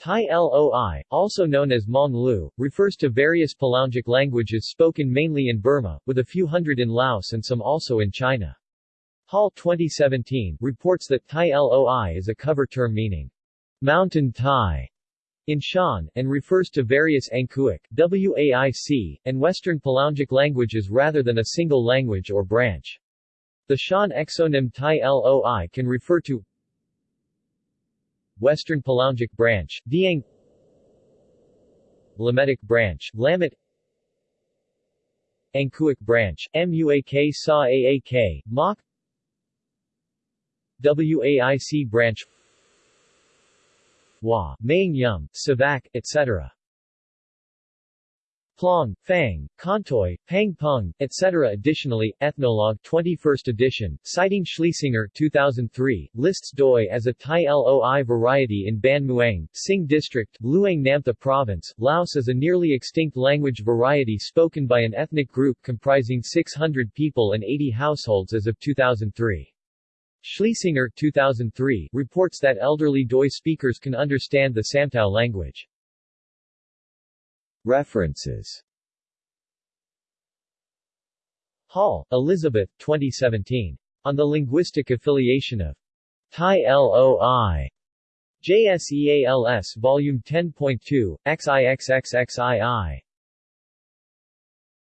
Tai Loi, also known as Mong Lu, refers to various Palaungic languages spoken mainly in Burma, with a few hundred in Laos and some also in China. Hall 2017 reports that Tai Loi is a cover term meaning mountain Thai in Shan, and refers to various Angkuic, Waic, and Western Palaungic languages rather than a single language or branch. The Shan exonym Tai Loi can refer to Western Palaungic branch, Diang Lametic branch, Lamet Angkuic branch, Muak Sa Aak, Mok. WAIC branch. Wa, Maying Yum, Savak, etc. Plong, Fang, Kontoi, Pang Pung, etc. Additionally, Ethnologue 21st edition, citing Schliesinger 2003, lists Doi as a Tai Loi variety in Ban Muang, Sing District, Luang Namtha Province, Laos as a nearly extinct language variety spoken by an ethnic group comprising 600 people and 80 households as of 2003. Schliesinger 2003 reports that elderly Doi speakers can understand the Samtao language. References Hall, Elizabeth, 2017. On the Linguistic Affiliation of Tai LOI. JSEALS Volume 10.2, XIXXXII.